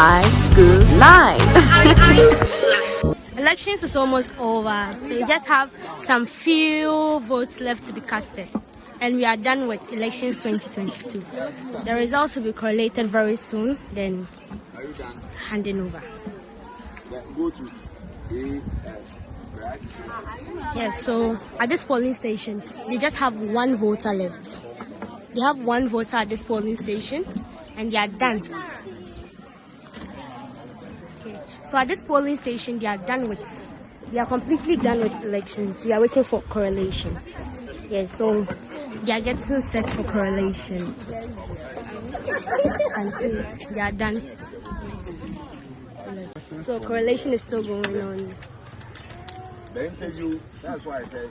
High School Live. Elections is almost over. We just have some few votes left to be casted. And we are done with elections 2022. The results will be correlated very soon, then handing over. Yes, so at this polling station, they just have one voter left. They have one voter at this polling station, and they are done. Okay, so at this polling station, they are done with, they are completely done with elections. We are waiting for correlation. Yes, so they are getting set for correlation. And they are done. So correlation is still going on. the interview. That's why I said,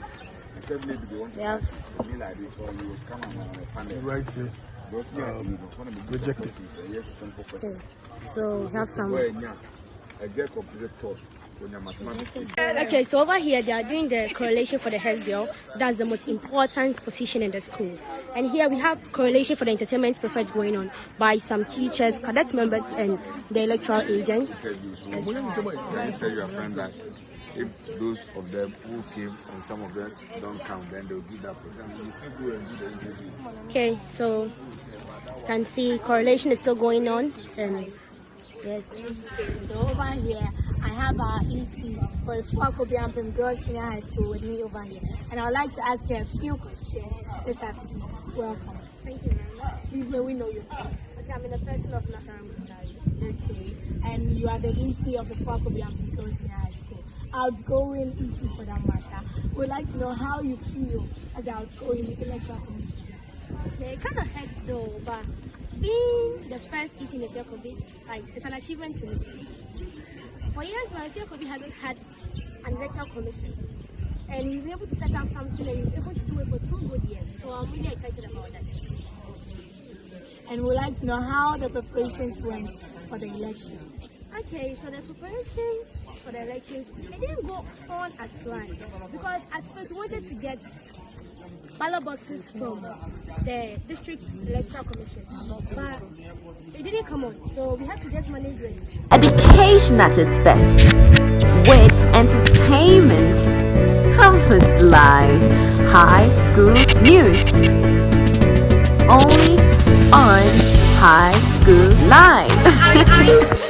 I said maybe they want to Yeah. be like this, or you would come on a panel. Right here. Because yeah, you know, one of the good rejected. yes. Okay, so we have some. Where yeah, I get completed thought when you're mathematics. Okay, so over here they are doing the correlation for the health girl. That's the most important position in the school. And here we have correlation for the entertainment prefect going on by some teachers, cadet members, and the electoral agents. Interview. So can you tell your friend that if those of them who came and some of them don't come, then they'll do that program. You can go and do the interview. Okay, so you can see correlation is still going on. And yes, So over here, I have our EC for Fuakobiampim Girls Senior High School with me over here. And I would like to ask you a few questions this afternoon. Welcome. thank you very much. Please may we know your name. Okay, I'm in the person of Nasaram Kuchari. Okay. And you are the EC of the Fuakobiampim Girls Senior High School. Outgoing EC for that matter. We'd like to know how you feel as the outgoing electoral commission. Okay, it kind of hurts though, but being the first EC in the field could be like it's an achievement to me. For years now, Kobe hasn't had an electoral commission, and he's been able to set up something and he's able to do it for two good years. So I'm really excited about that. And we'd like to know how the preparations went for the election. Okay, so the preparations for the elections it didn't go on as planned because at first we wanted to get ballot boxes from the district electoral commission, but it didn't come on, so we had to just manage it. Education at its best. With entertainment. Campus Live. High School News. Only on High School Live.